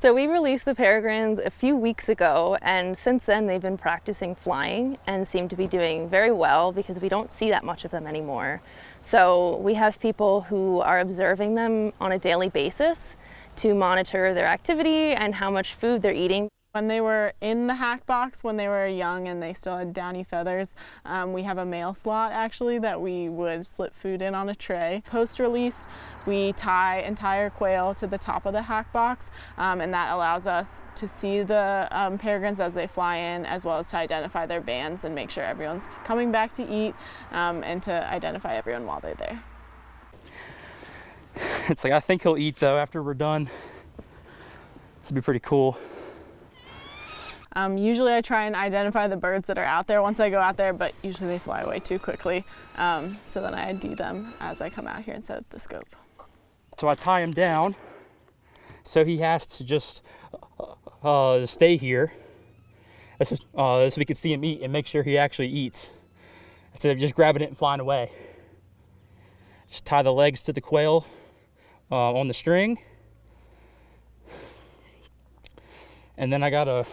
So we released the peregrines a few weeks ago and since then they've been practicing flying and seem to be doing very well because we don't see that much of them anymore. So we have people who are observing them on a daily basis to monitor their activity and how much food they're eating. When they were in the hack box, when they were young and they still had downy feathers, um, we have a mail slot actually that we would slip food in on a tray. Post-release, we tie entire quail to the top of the hack box um, and that allows us to see the um, peregrines as they fly in as well as to identify their bands and make sure everyone's coming back to eat um, and to identify everyone while they're there. It's like, I think he'll eat though after we're done. This would be pretty cool. Um, usually I try and identify the birds that are out there once I go out there, but usually they fly away too quickly. Um, so then I ID them as I come out here and set up the scope. So I tie him down so he has to just uh, uh stay here uh, so we can see him eat and make sure he actually eats instead of just grabbing it and flying away. Just tie the legs to the quail uh, on the string. And then I gotta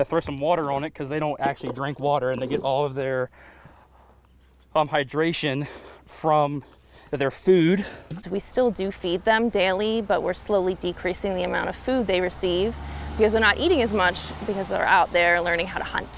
I throw some water on it because they don't actually drink water and they get all of their um, hydration from their food. We still do feed them daily, but we're slowly decreasing the amount of food they receive because they're not eating as much because they're out there learning how to hunt.